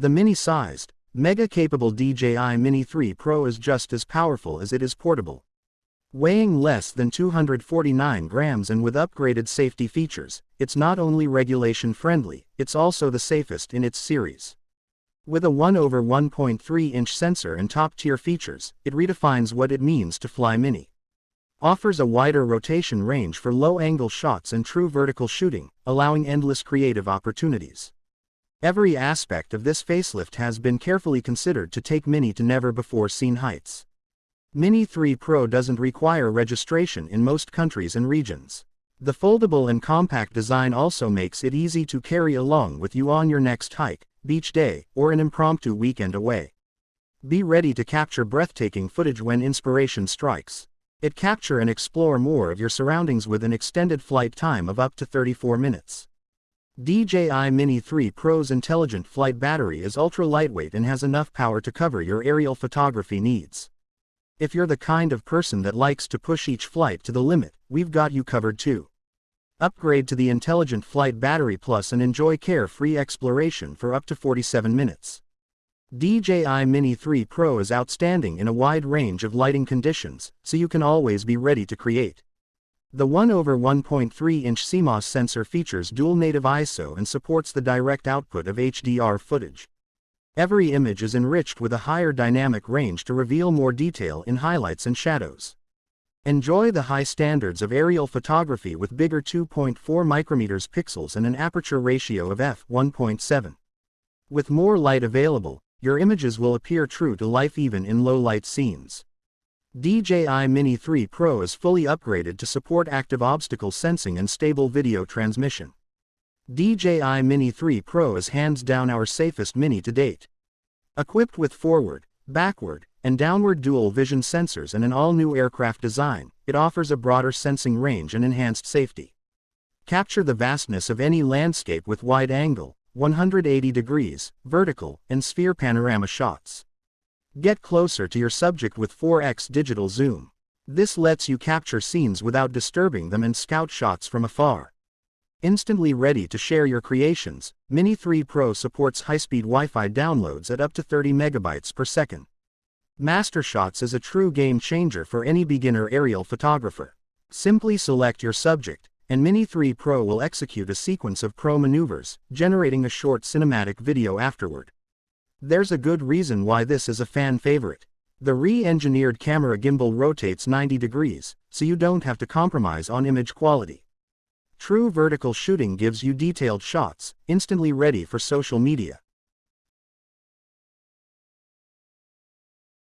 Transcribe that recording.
The mini-sized, mega-capable DJI Mini 3 Pro is just as powerful as it is portable. Weighing less than 249 grams and with upgraded safety features, it's not only regulation-friendly, it's also the safest in its series. With a 1 over 1.3 inch sensor and top-tier features, it redefines what it means to fly mini. Offers a wider rotation range for low-angle shots and true vertical shooting, allowing endless creative opportunities. Every aspect of this facelift has been carefully considered to take Mini to never-before-seen heights. Mini 3 Pro doesn't require registration in most countries and regions. The foldable and compact design also makes it easy to carry along with you on your next hike, beach day, or an impromptu weekend away. Be ready to capture breathtaking footage when inspiration strikes. It capture and explore more of your surroundings with an extended flight time of up to 34 minutes. DJI Mini 3 Pro's intelligent flight battery is ultra lightweight and has enough power to cover your aerial photography needs. If you're the kind of person that likes to push each flight to the limit, we've got you covered too. Upgrade to the Intelligent Flight Battery Plus and enjoy carefree exploration for up to 47 minutes. DJI Mini 3 Pro is outstanding in a wide range of lighting conditions, so you can always be ready to create. The 1 over 1.3 inch CMOS sensor features dual native ISO and supports the direct output of HDR footage. Every image is enriched with a higher dynamic range to reveal more detail in highlights and shadows. Enjoy the high standards of aerial photography with bigger 2.4 micrometers pixels and an aperture ratio of f1.7. With more light available, your images will appear true to life even in low-light scenes. DJI Mini 3 Pro is fully upgraded to support active obstacle sensing and stable video transmission. DJI Mini 3 Pro is hands down our safest Mini to date. Equipped with forward, backward, and downward dual vision sensors and an all-new aircraft design, it offers a broader sensing range and enhanced safety. Capture the vastness of any landscape with wide-angle, 180 degrees, vertical, and sphere panorama shots. Get closer to your subject with 4x digital zoom. This lets you capture scenes without disturbing them and scout shots from afar. Instantly ready to share your creations, Mini 3 Pro supports high-speed Wi-Fi downloads at up to 30 megabytes per second. Master Shots is a true game changer for any beginner aerial photographer. Simply select your subject, and Mini 3 Pro will execute a sequence of pro maneuvers, generating a short cinematic video afterward. There's a good reason why this is a fan favorite. The re-engineered camera gimbal rotates 90 degrees, so you don't have to compromise on image quality. True vertical shooting gives you detailed shots, instantly ready for social media.